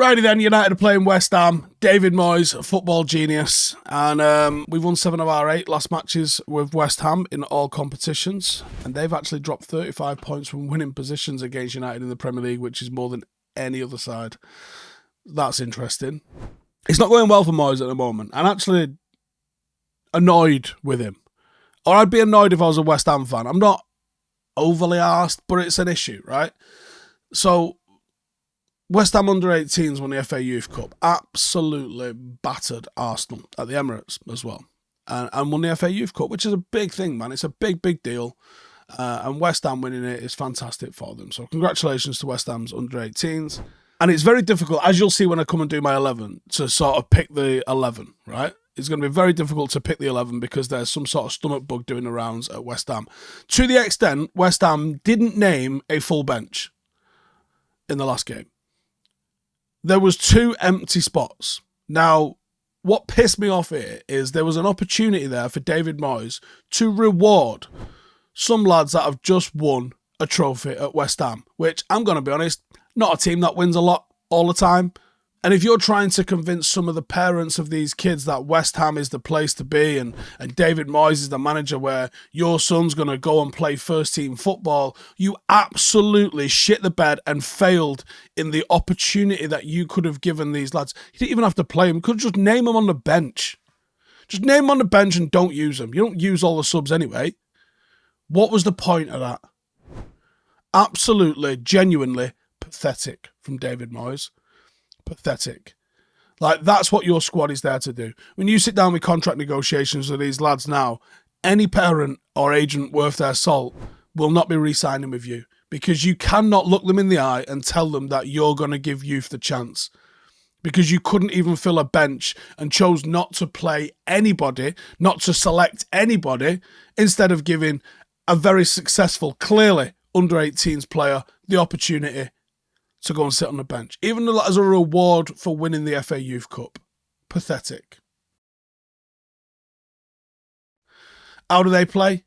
Righty then, United are playing West Ham. David Moyes, football genius. And um, we've won seven of our eight last matches with West Ham in all competitions. And they've actually dropped 35 points from winning positions against United in the Premier League, which is more than any other side. That's interesting. It's not going well for Moyes at the moment. I'm actually annoyed with him. Or I'd be annoyed if I was a West Ham fan. I'm not overly asked, but it's an issue, right? So West Ham under 18s won the FA Youth Cup. Absolutely battered Arsenal at the Emirates as well. And, and won the FA Youth Cup, which is a big thing, man. It's a big, big deal. Uh, and West Ham winning it is fantastic for them. So congratulations to West Ham's under 18s. And it's very difficult, as you'll see when I come and do my 11, to sort of pick the 11, right? It's going to be very difficult to pick the 11 because there's some sort of stomach bug doing the rounds at West Ham. To the extent, West Ham didn't name a full bench in the last game there was two empty spots. Now, what pissed me off here is there was an opportunity there for David Moyes to reward some lads that have just won a trophy at West Ham, which I'm going to be honest, not a team that wins a lot all the time. And if you're trying to convince some of the parents of these kids that West Ham is the place to be and, and David Moyes is the manager where your son's going to go and play first team football, you absolutely shit the bed and failed in the opportunity that you could have given these lads. You didn't even have to play them, you could just name them on the bench. Just name them on the bench and don't use them. You don't use all the subs anyway. What was the point of that? Absolutely, genuinely pathetic from David Moyes pathetic. Like that's what your squad is there to do. When you sit down with contract negotiations with these lads now, any parent or agent worth their salt will not be re-signing with you because you cannot look them in the eye and tell them that you're going to give youth the chance because you couldn't even fill a bench and chose not to play anybody, not to select anybody, instead of giving a very successful, clearly under 18s player the opportunity to go and sit on the bench, even as a reward for winning the FA Youth Cup. Pathetic. How do they play?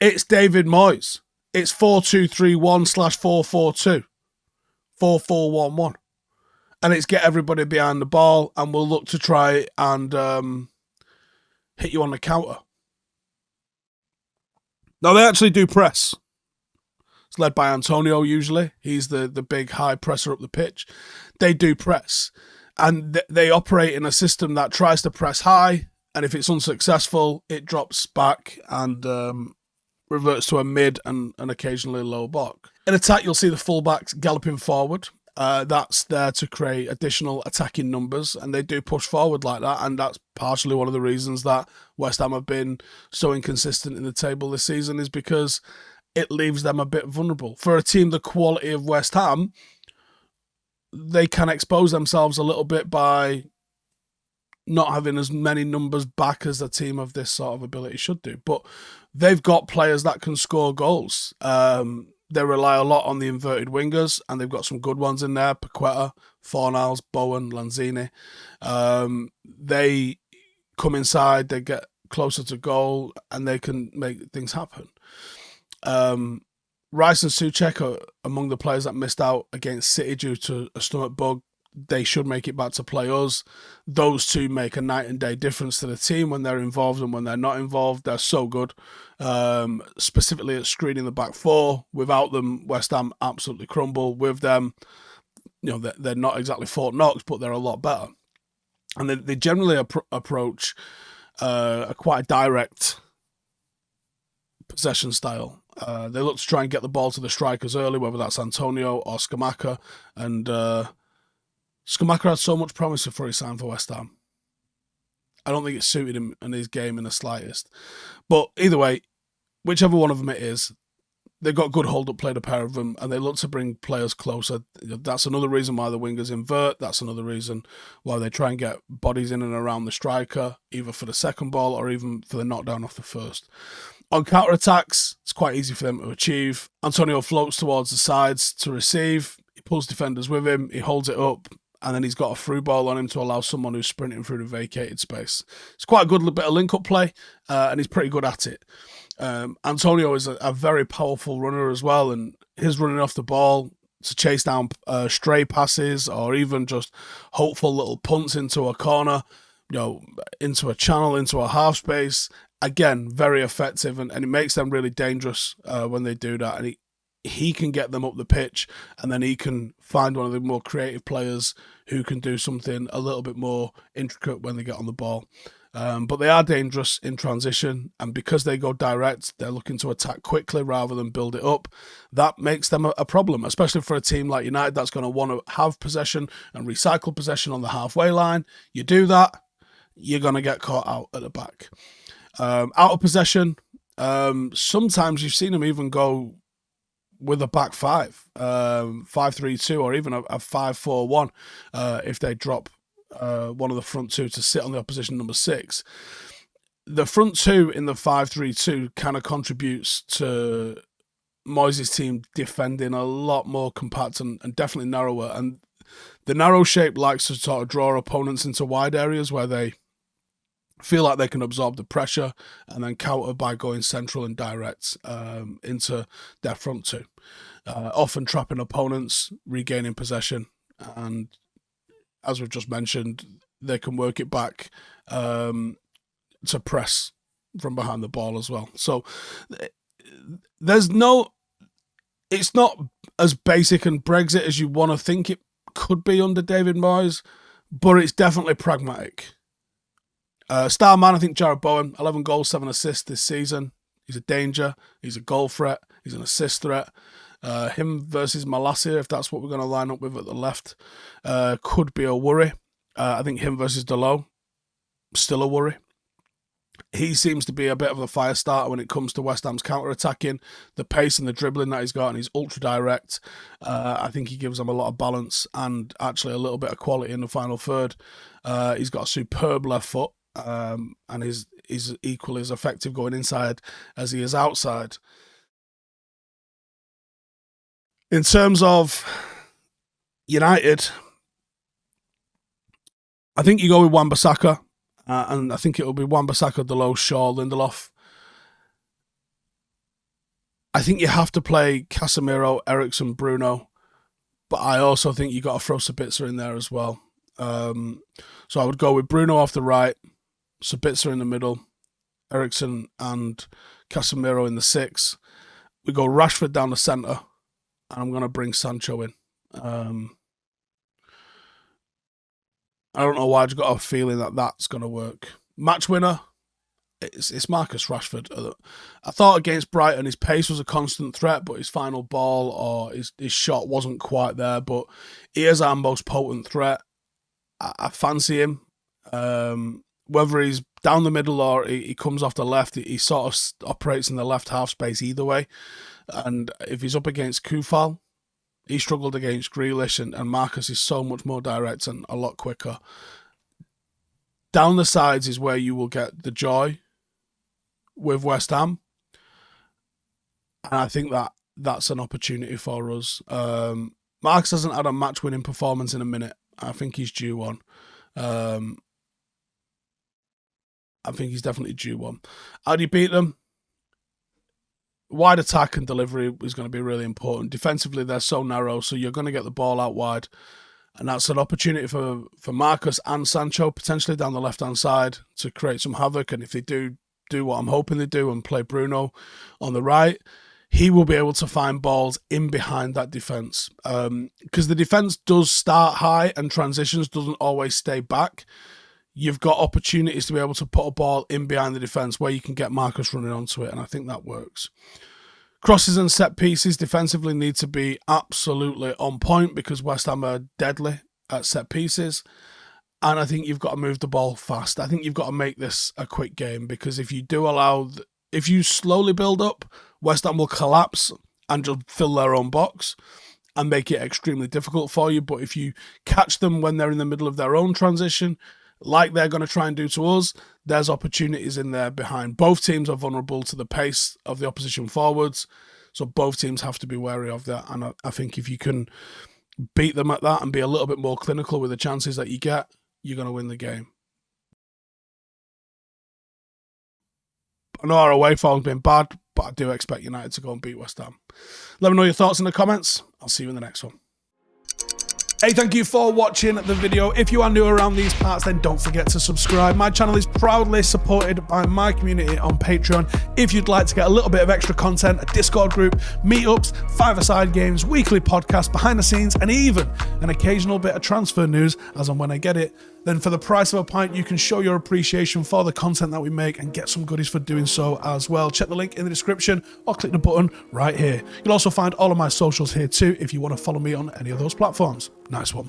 It's David Moyes. It's 4 2 3 1 slash 4 4 2. 4 4 1 1. And it's get everybody behind the ball, and we'll look to try and um, hit you on the counter. Now, they actually do press. It's led by Antonio usually. He's the, the big high presser up the pitch. They do press. And th- they operate in a system that tries to press high. And if it's unsuccessful, it drops back and um, reverts to a mid and, and occasionally low block. In attack, you'll see the fullbacks galloping forward. Uh, that's there to create additional attacking numbers, and they do push forward like that. And that's partially one of the reasons that West Ham have been so inconsistent in the table this season, is because it leaves them a bit vulnerable. For a team the quality of West Ham, they can expose themselves a little bit by not having as many numbers back as a team of this sort of ability should do. But they've got players that can score goals. Um, they rely a lot on the inverted wingers, and they've got some good ones in there: Paqueta, Fornals, Bowen, Lanzini. Um, they come inside, they get closer to goal, and they can make things happen. Um, Rice and Soucek are among the players that missed out against City due to a stomach bug. They should make it back to play us. Those two make a night and day difference to the team when they're involved and when they're not involved. They're so good, um, specifically at screening the back four. Without them, West Ham absolutely crumble. With them, you know, they're, they're not exactly Fort Knox, but they're a lot better. And they, they generally approach uh, a quite direct possession style. Uh, they look to try and get the ball to the strikers early, whether that's Antonio or Scamacca. And uh, Scamacca had so much promise before he signed for West Ham. I don't think it suited him and his game in the slightest. But either way, whichever one of them it is, they've got good hold up play, a pair of them, and they look to bring players closer. That's another reason why the wingers invert. That's another reason why they try and get bodies in and around the striker, either for the second ball or even for the knockdown off the first. On counter attacks, it's quite easy for them to achieve. Antonio floats towards the sides to receive. He pulls defenders with him. He holds it up, and then he's got a through ball on him to allow someone who's sprinting through the vacated space. It's quite a good bit of link up play, uh, and he's pretty good at it. Um, Antonio is a, a, very powerful runner as well, and his running off the ball to chase down uh, stray passes or even just hopeful little punts into a corner, you know, into a channel, into a half space. Again, very effective, and, and it makes them really dangerous uh, when they do that. And he, he can get them up the pitch, and then he can find one of the more creative players who can do something a little bit more intricate when they get on the ball. Um, but they are dangerous in transition, and because they go direct, they're looking to attack quickly rather than build it up. That makes them a, a problem, especially for a team like United that's going to want to have possession and recycle possession on the halfway line. You do that, you're going to get caught out at the back. Um, out of possession, um, sometimes you've seen them even go with a back five, um, five three two, or even a, a five four one, uh, if they drop uh, one of the front two to sit on the opposition number six. The front two in the five-three-two kind of contributes to Moyes' team defending a lot more compact and, and definitely narrower. And the narrow shape likes to sort of draw opponents into wide areas where they feel like they can absorb the pressure and then counter by going central and direct um, into their front two, uh, often trapping opponents, regaining possession, and as we've just mentioned, they can work it back um, to press from behind the ball as well. So there's no, it's not as basic and Brexit as you want to think it could be under David Moyes, but it's definitely pragmatic. Uh, star man, I think Jarrod Bowen, 11 goals, 7 assists this season. He's a danger. He's a goal threat. He's an assist threat. Uh, him versus Malacia, if that's what we're going to line up with at the left, uh, could be a worry. Uh, I think him versus Dalot, still a worry. He seems to be a bit of a fire starter when it comes to West Ham's counter attacking, the pace and the dribbling that he's got, and he's ultra direct. Uh, I think he gives them a lot of balance and actually a little bit of quality in the final third. Uh, he's got a superb left foot, um, and is is equally as effective going inside as he is outside. In terms of United, I think you go with Wan-Bissaka, uh, and I think it will be Wan-Bissaka, Dalot, Shaw, Lindelof. I think you have to play Casemiro, Eriksen, Bruno, but I also think you got to throw Sabitzer in there as well. Um, so I would go with Bruno off the right, Sabitzer in the middle, Eriksen and Casemiro in the six. We go Rashford down the centre, and I'm going to bring Sancho in. Um, I don't know why I've got a feeling that that's going to work. Match winner, it's, it's Marcus Rashford. Uh, I thought against Brighton his pace was a constant threat, but his final ball or his, his shot wasn't quite there. But he is our most potent threat. I, I fancy him. Um, whether he's down the middle or he, he comes off the left, he, he, sort of operates in the left half space either way. And if he's up against Coufal, he struggled against Grealish, and, and Marcus is so much more direct and a lot quicker. Down the sides is where you will get the joy with West Ham. And I think that that's an opportunity for us. Um, Marcus hasn't had a match winning performance in a minute. I think he's due one. Um, I think he's definitely due one. How do you beat them? Wide attack and delivery is going to be really important. Defensively, they're so narrow, so you're going to get the ball out wide. And that's an opportunity for, for Marcus and Sancho potentially down the left hand side to create some havoc. And if they do do what I'm hoping they do and play Bruno on the right, he will be able to find balls in behind that defense. Because um, the defense does start high and transitions doesn't always stay back you've got opportunities to be able to put a ball in behind the defence where you can get Marcus running onto it, and I think that works. Crosses and set pieces defensively need to be absolutely on point because West Ham are deadly at set pieces. And I think you've got to move the ball fast. I think you've got to make this a quick game because if you do allow, if you slowly build up, West Ham will collapse and just fill their own box and make it extremely difficult for you. But if you catch them when they're in the middle of their own transition, like they're going to try and do to us, there's opportunities in there behind. Both teams are vulnerable to the pace of the opposition forwards, so both teams have to be wary of that. And I, I think if you can beat them at that and be a little bit more clinical with the chances that you get, you're going to win the game. I know our away form's been bad, but I do expect United to go and beat West Ham. Let me know your thoughts in the comments. I'll see you in the next one. Hey, thank you for watching the video. If you are new around these parts, then don't forget to subscribe. My channel is proudly supported by my community on Patreon. If you'd like to get a little bit of extra content, a Discord group, meetups, five-a-side games, weekly podcasts, behind the scenes, and even an occasional bit of transfer news as and when I get it, then for the price of a pint, you can show your appreciation for the content that we make and get some goodies for doing so as well. Check the link in the description or click the button right here. You'll also find all of my socials here too if you want to follow me on any of those platforms. Nice one.